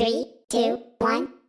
Three, two, one.